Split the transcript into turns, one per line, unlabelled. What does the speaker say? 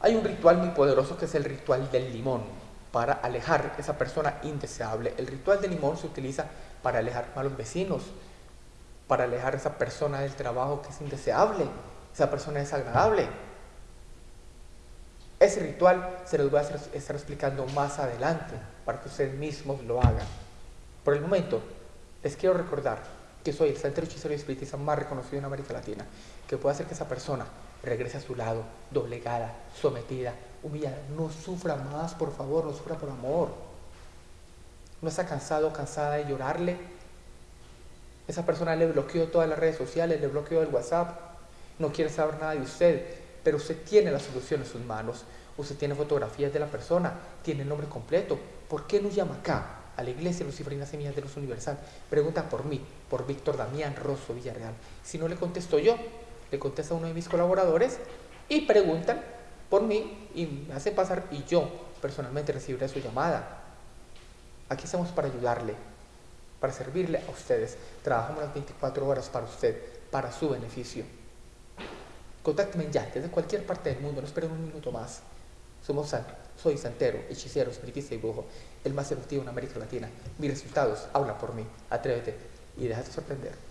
Hay un ritual muy poderoso que es el ritual del limón para alejar esa persona indeseable. El ritual del limón se utiliza para alejar malos vecinos, para alejar esa persona del trabajo que es indeseable, esa persona desagradable. Ese ritual se los voy a estar explicando más adelante para que ustedes mismos lo hagan. Por el momento, les quiero recordar que soy el santero hechicero y espiritista más reconocido en América Latina, que puede hacer que esa persona regrese a su lado, doblegada, sometida, humillada. No sufra más, por favor, no sufra por amor. No está cansado, cansada de llorarle. Esa persona le bloqueó todas las redes sociales, le bloqueó el WhatsApp, no quiere saber nada de usted, pero usted tiene la solución en sus manos. Usted tiene fotografías de la persona, tiene el nombre completo. ¿Por qué no llama acá? a la iglesia Luciferina Semillas de Luz Universal, pregunta por mí, por Víctor Damián Rosso Villarreal. Si no le contesto yo, le contesta uno de mis colaboradores y preguntan por mí y me hacen pasar y yo personalmente recibiré su llamada. Aquí estamos para ayudarle, para servirle a ustedes. Trabajamos las 24 horas para usted, para su beneficio. Contácteme ya, desde cualquier parte del mundo, no esperen un minuto más. Somos soy santero, hechicero, espiritista y brujo, el más efectivo en América Latina. Mis resultados hablan por mí. Atrévete y déjate sorprender.